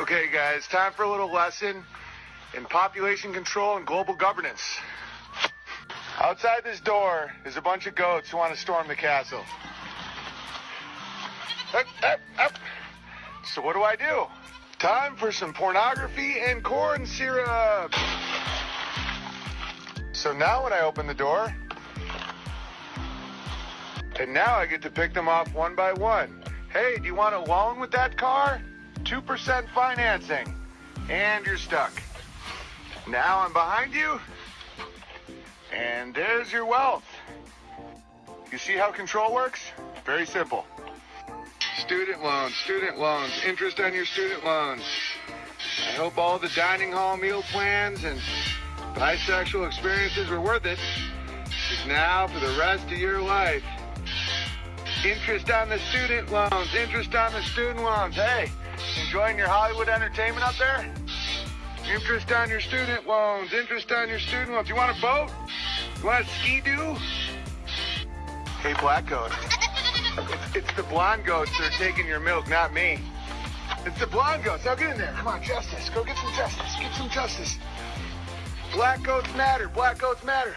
Okay, guys, time for a little lesson in population control and global governance. Outside this door is a bunch of goats who want to storm the castle. So what do I do? Time for some pornography and corn syrup. So now when I open the door, and now I get to pick them off one by one. Hey, do you want a loan with that car? 2% financing. And you're stuck. Now I'm behind you. And there's your wealth. You see how control works? Very simple. Student loans, student loans, interest on your student loans. I hope all the dining hall meal plans and bisexual experiences were worth it. Because now, for the rest of your life, interest on the student loans, interest on the student loans. Hey, enjoying your Hollywood entertainment up there? Interest on your student loans, interest on your student loans. You want a boat? You want a ski doo? Hey, black goat. It's, it's the blonde goats that are taking your milk, not me. It's the blonde goats. Now get in there. Come on, justice. Go get some justice. Get some justice. Black goats matter. Black goats matter.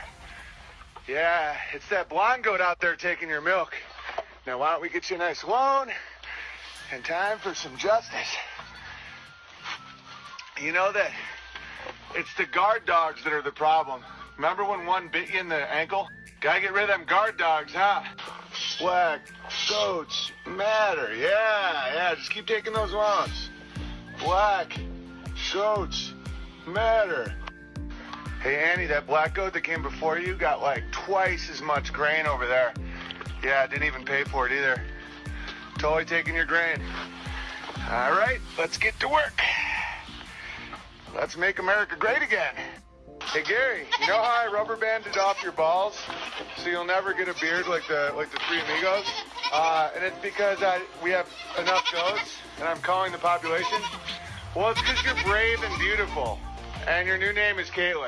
Yeah, it's that blonde goat out there taking your milk. Now, why don't we get you a nice loan and time for some justice? You know that it's the guard dogs that are the problem. Remember when one bit you in the ankle? Gotta get rid of them guard dogs, huh? Black goats matter. Yeah, yeah, just keep taking those loans. Black goats matter. Hey, Annie, that black goat that came before you got like twice as much grain over there. Yeah, I didn't even pay for it either. Totally taking your grain. All right, let's get to work. Let's make America great again. Hey Gary, you know how I rubber banded off your balls so you'll never get a beard like the like the three amigos? Uh, and it's because I we have enough goats and I'm calling the population. Well, it's because you're brave and beautiful, and your new name is Caitlin.